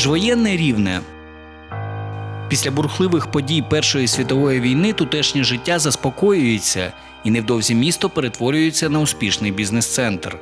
Міжвоєнне рівне. Після бурхливих подій Першої світової війни тутешнє життя заспокоюється, і невдовзі місто перетворюється на успішний бізнес-центр.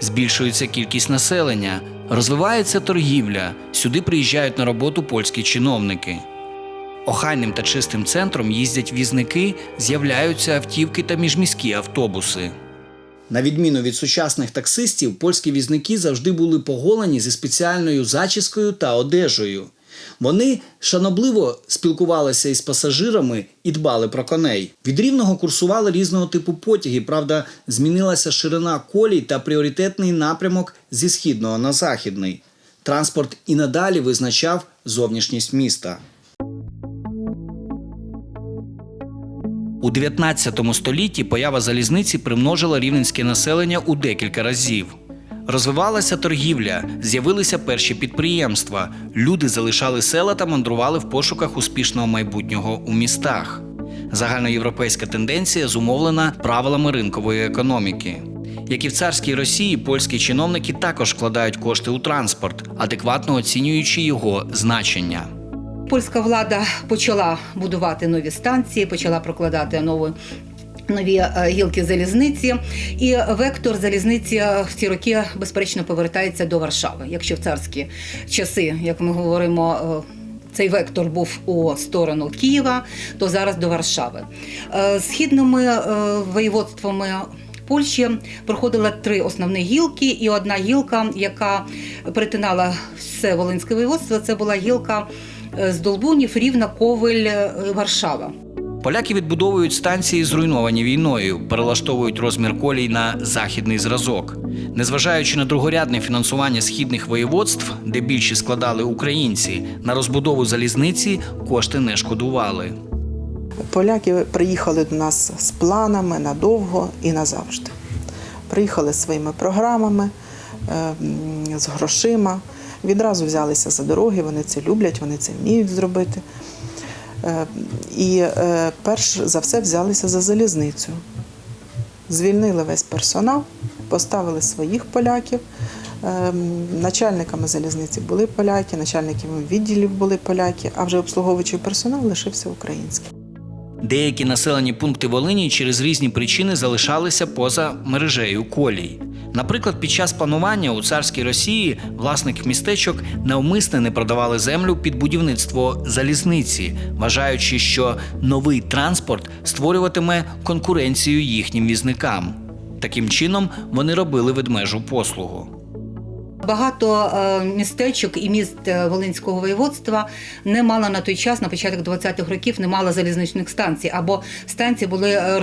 Збільшується кількість населення, розвивається торгівля. Сюди приїжджають на роботу польські чиновники. Охайним та чистим центром їздять візники, з'являються автівки та міжміські автобуси. На відміну від сучасних таксистів, польські візники завжди були поголені зі спеціальною зачіскою та одежею. Вони шанобливо спілкувалися із пасажирами і дбали про коней. Від рівного курсували різного типу потяги. Правда, змінилася ширина колій та пріоритетний напрямок зі східного на західний. Транспорт і надалі визначав зовнішність міста. У 19 столітті поява залізниці примножила рівненське населення у декілька разів. Розвивалася торгівля, з'явилися перші підприємства. Люди залишали села та мандрували в пошуках успішного майбутнього у містах. Загальноєвропейська тенденція зумовлена правилами ринкової економіки. Як і в царській Росії, польські чиновники також вкладають кошти у транспорт, адекватно оцінюючи його значення. Польська влада почала будувати нові станції, почала прокладати нові. Нові е, гілки залізниці, і вектор залізниці в ці роки безперечно повертається до Варшави. Якщо в царські часи, як ми говоримо, е, цей вектор був у сторону Києва, то зараз до Варшави. Е, Східними е, воєводствами Польщі проходила три основні гілки, і одна гілка, яка перетинала все Волинське воєводство, це була гілка е, з Долбунів, Рівна, Ковель, е, Варшава. Поляки відбудовують станції, зруйновані війною, перелаштовують розмір колій на західний зразок. Незважаючи на другорядне фінансування східних воєводств, де більші складали українці, на розбудову залізниці кошти не шкодували. Поляки приїхали до нас з планами надовго і назавжди. Приїхали своїми програмами, е, з грошима. Відразу взялися за дороги, вони це люблять, вони це вміють зробити. Е, І е, перш за все взялися за залізницю. Звільнили весь персонал, поставили своїх поляків. Е, Начальниками залізниці були поляки, начальниками відділів були поляки, а вже обслуговуючий персонал лишився український. Деякі населені пункти Волині через різні причини залишалися поза мережею колій. Наприклад, під час планування у царській Росії власники містечок навмисне не продавали землю під будівництво залізниці, вважаючи, що новий транспорт створюватиме конкуренцію їхнім візникам. Таким чином вони робили ведмежу послугу. Багато е, містечок і міст е, Волинського воєводства не мало на той час, на початок 20-х років, не мало залізничних станцій, або станції були е,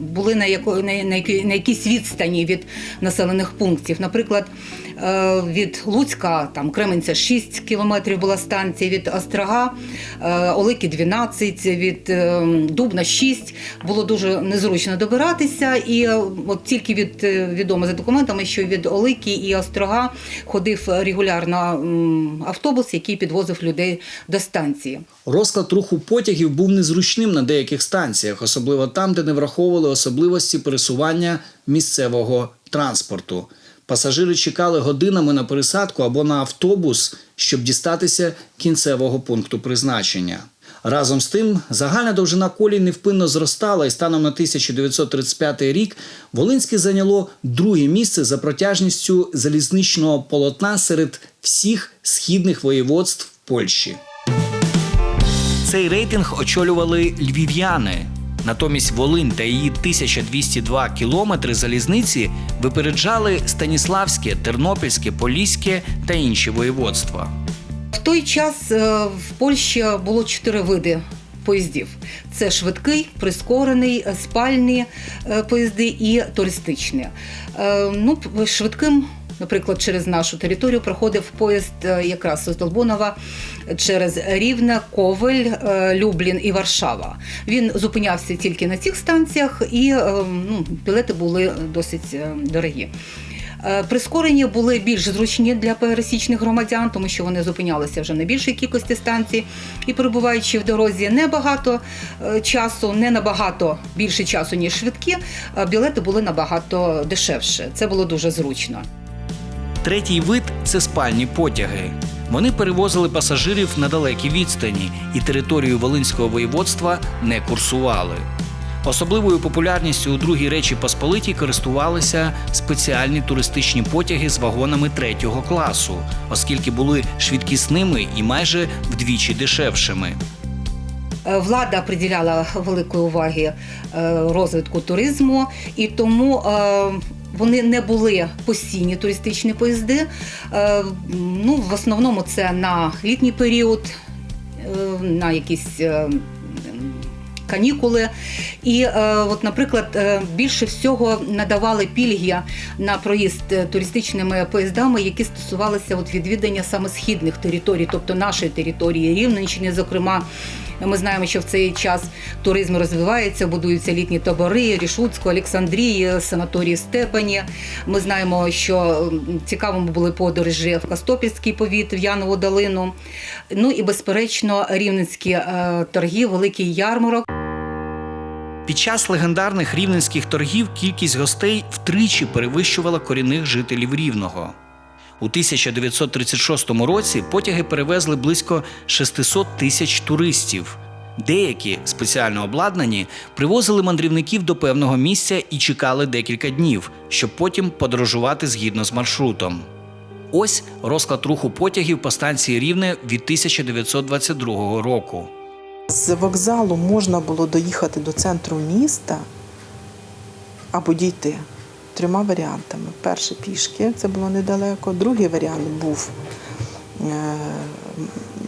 були на, яко, на, на, якійсь відстані від населених пунктів. Наприклад, е, від Луцька, там Кременця 6 кілометрів була станція, від Острога, е, Олики 12, від е, Дубна 6. Було дуже незручно добиратися. І от тільки від відомо за документами, що від Олики і Острога ходив регулярно автобус, який підвозив людей до станції. Розклад руху потягів був незручним на деяких станціях, особливо там, де не враховували особливості пересування місцевого транспорту. Пасажири чекали годинами на пересадку або на автобус, щоб дістатися кінцевого пункту призначення. Разом з тим, загальна довжина колій невпинно зростала, і станом на 1935 рік Волинське зайняло друге місце за протяжністю залізничного полотна серед всіх східних воєводств Польщі. Цей рейтинг очолювали львів'яни. Натомість Волинь та її 1202 кілометри залізниці випереджали Станіславське, Тернопільське, Поліське та інші воєводства. В той час е, в Польщі було чотири види поїздів: це швидкий, прискорений, спальні е, поїзди і туристичні. Е, Ну, швидким. Наприклад, через нашу територію проходив поїзд е, якраз з Долбунова через Рівне, Ковель, е, Люблін і Варшава. Він зупинявся тільки на цих станціях, і е, ну, білети були досить дорогі. Прискорені були більш зручні для пересічних громадян, тому що вони зупинялися вже на більшій кількості станцій. І перебуваючи в дорозі небагато часу, не набагато більше часу, ніж швидкі, білети були набагато дешевше. Це було дуже зручно. Третій вид це спальні потяги. Вони перевозили пасажирів на далекі відстані і територію Волинського воєводства не курсували. Особливою популярністю у другій Речі Посполитій користувалися спеціальні туристичні потяги з вагонами третього класу, оскільки були швидкісними і майже вдвічі дешевшими. Е, Влада приділяла великої уваги е, розвитку туризму, і тому е, вони не були постійні туристичні поїзди. Е, Ну, в основному це на літній період, е, на якісь. е, Канікули, і от, наприклад, більше всього надавали пільги на проїзд туристичними поїздами, які стосувалися от відвідання саме східних територій, тобто нашої території Рівненщини. Зокрема, ми знаємо, що в цей час туризм розвивається, будуються літні табори Рішуцьку, Олександрії, санаторії Степані. Ми знаємо, що цікавими були подорожі в Костопільський повіт, в Янову долину. Ну і безперечно, рівненські е, торги, великий ярмарок. Під час легендарних рівненських торгів кількість гостей втричі перевищувала корінних жителів Рівного. У 1936 році потяги перевезли близько 600 тисяч туристів. Деякі, спеціально обладнані, привозили мандрівників до певного місця і чекали декілька днів, щоб потім подорожувати згідно з маршрутом. Ось розклад руху потягів по станції Рівне від 1922 року. З вокзалу можна було доїхати до центру міста або дійти трьома варіантами. Перший пішки, це було недалеко. Другий варіант був е,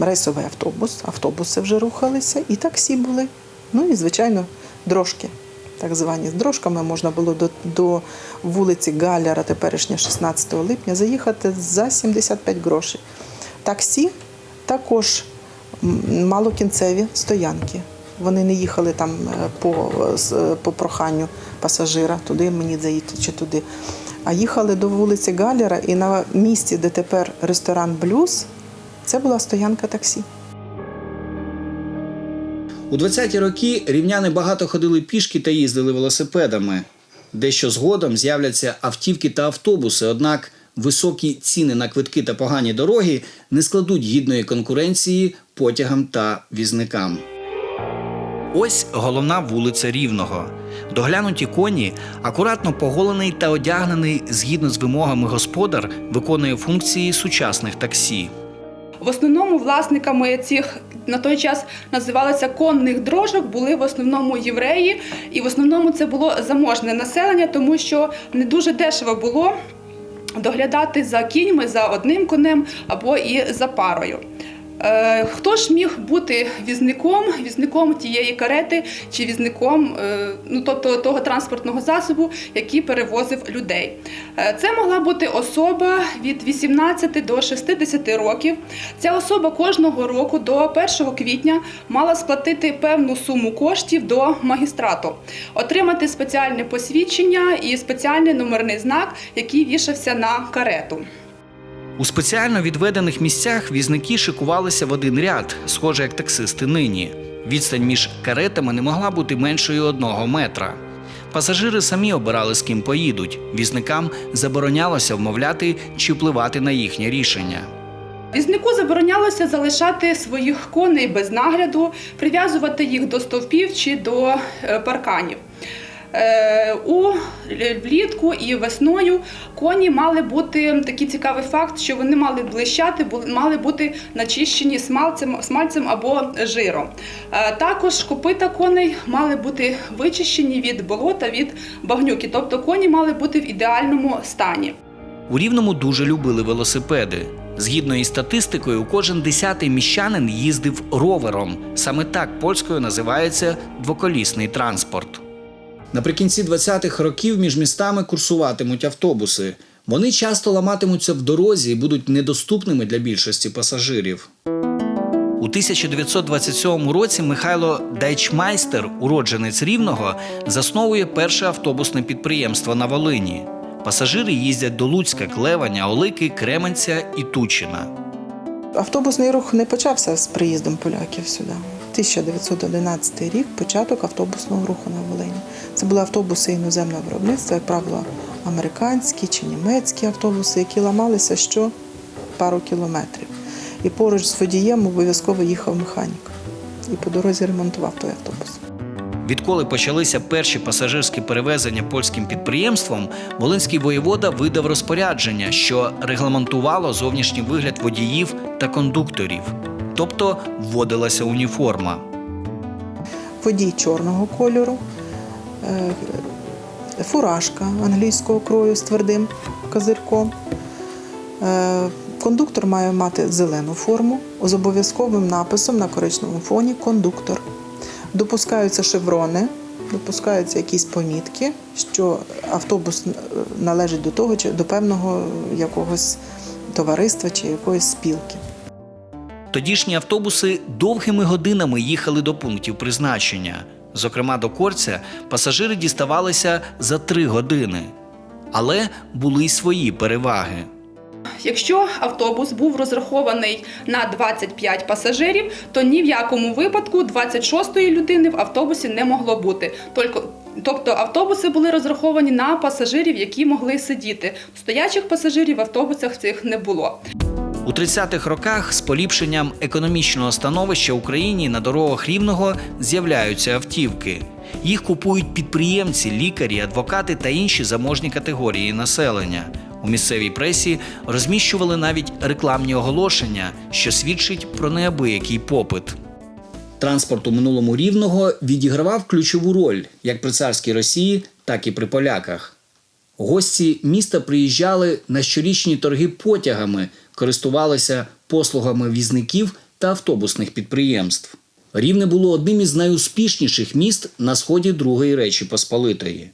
рейсовий автобус, автобуси вже рухалися, і таксі були. Ну і, звичайно, дрожки. Так звані з дрожками можна було до, до вулиці Галяра, теперішня 16 липня, заїхати за 75 грошей. Таксі також малокінцеві стоянки. Вони не їхали там е, по, по проханню пасажира, туди мені заїти чи туди. А їхали до вулиці Галяра і на місці, де тепер ресторан Блюз, це була стоянка таксі. У 20-ті роки рівняни багато ходили пішки та їздили велосипедами. Дещо згодом з'являться автівки та автобуси, однак високі ціни на квитки та погані дороги не складуть гідної конкуренції потягам та візникам. Ось головна вулиця Рівного. Доглянуті коні, акуратно поголений та одягнений згідно з вимогами господар, виконує функції сучасних таксі. В основному власниками цих на той час називалося конних дрожок, були в основному євреї, і в основному це було заможне населення, тому що не дуже дешево було доглядати за кіньми, за одним конем або і за парою. Е, Хто ж міг бути візником, візником тієї карети чи візником, е, ну тобто того транспортного засобу, який перевозив людей? Е, Це могла бути особа від 18 до 60 років. Ця особа кожного року до 1 квітня мала сплатити певну суму коштів до магістрату, отримати спеціальне посвідчення і спеціальний номерний знак, який вішався на карету. У спеціально відведених місцях візники шикувалися в один ряд, схоже як таксисти нині. Відстань між каретами не могла бути меншою одного метра. Пасажири самі обирали, з ким поїдуть. Візникам заборонялося вмовляти чи впливати на їхнє рішення. Візнику заборонялося залишати своїх коней без нагляду, прив'язувати їх до стовпів чи до е, парканів. Е, У влітку і весною коні мали бути такий цікавий факт, що вони мали блищати, мали бути начищені смальцем, смальцем або жиром. Е, Також копита коней мали бути вичищені від болота, від багнюки, тобто коні мали бути в ідеальному стані. У Рівному дуже любили велосипеди. Згідно із статистикою, кожен десятий міщанин їздив ровером. Саме так польською називається двоколісний транспорт. Наприкінці 20-х років між містами курсуватимуть автобуси. Вони часто ламатимуться в дорозі і будуть недоступними для більшості пасажирів. У 1927 році Михайло Дайчмайстер, уродженець Рівного, засновує перше автобусне підприємство на Волині. Пасажири їздять до Луцька, Клеваня, Олики, Кременця і Тучина. Автобусний рух не почався з приїздом поляків сюди. 1911 рік початок автобусного руху на Волині. Це були автобуси іноземного виробництва, як правило, американські чи німецькі автобуси, які ламалися що пару кілометрів. І поруч з водієм обов'язково їхав механік. І по дорозі ремонтував той автобус. Відколи почалися перші пасажирські перевезення польським підприємством, Волинський воєвода видав розпорядження, що регламентувало зовнішній вигляд водіїв та кондукторів, тобто вводилася уніформа. водій чорного кольору, фуражка англійського крою з твердим козирком. Е, Кондуктор має мати зелену форму з обов'язковим написом на коричневому фоні кондуктор. Допускаються шеврони, допускаються якісь помітки, що автобус е, належить до того чи до певного якогось товариства чи якоїсь спілки. Тодішні автобуси довгими годинами їхали до пунктів призначення. Зокрема, до Корця пасажири діставалися за три години. Але були й свої переваги. Якщо автобус був розрахований на 25 пасажирів, то ні в якому випадку 26-ї людини в автобусі не могло бути. Тобто автобуси були розраховані на пасажирів, які могли сидіти. Стоячих пасажирів в автобусах цих не було. У 30-х роках з поліпшенням економічного становища Україні на дорогах рівного з'являються автівки. Їх купують підприємці, лікарі, адвокати та інші заможні категорії населення. У місцевій пресі розміщували навіть рекламні оголошення, що свідчить про неабиякий попит. Транспорт у минулому рівного відігравав ключову роль як при царській Росії, так і при поляках. Гості міста приїжджали на щорічні торги потягами, користувалися послугами візників та автобусних підприємств. Рівне було одним із найуспішніших міст на сході Другої Речі Посполитої.